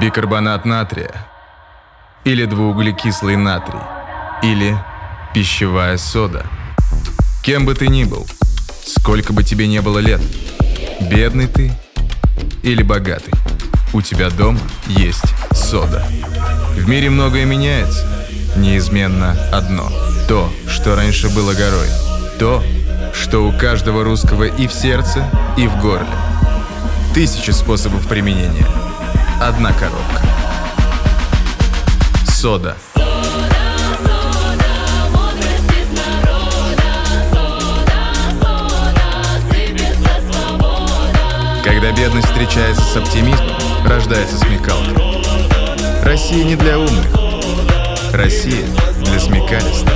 бикарбонат натрия, или двууглекислый натрий, или пищевая сода. Кем бы ты ни был, сколько бы тебе не было лет, бедный ты или богатый, у тебя дома есть сода. В мире многое меняется, неизменно одно. То, что раньше было горой. То, что у каждого русского и в сердце, и в горле. Тысячи способов применения. Одна коробка. Сода. Когда бедность встречается с оптимизмом, рождается смекалка. Россия не для умных. Россия для смекалистых.